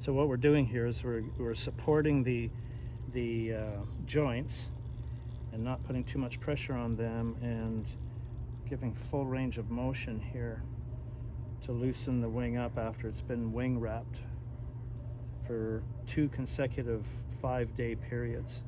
So what we're doing here is we're, we're supporting the, the uh, joints and not putting too much pressure on them and giving full range of motion here to loosen the wing up after it's been wing wrapped for two consecutive five day periods.